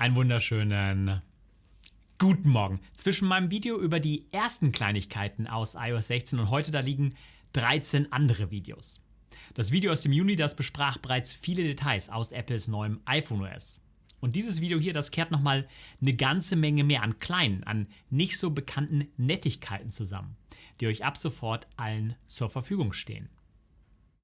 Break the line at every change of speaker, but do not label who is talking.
Einen wunderschönen guten Morgen. Zwischen meinem Video über die ersten Kleinigkeiten aus iOS 16 und heute da liegen 13 andere Videos. Das Video aus dem Juni, das besprach bereits viele Details aus Apples neuem iPhone OS. Und dieses Video hier, das kehrt nochmal eine ganze Menge mehr an kleinen, an nicht so bekannten Nettigkeiten zusammen, die euch ab sofort allen zur Verfügung stehen.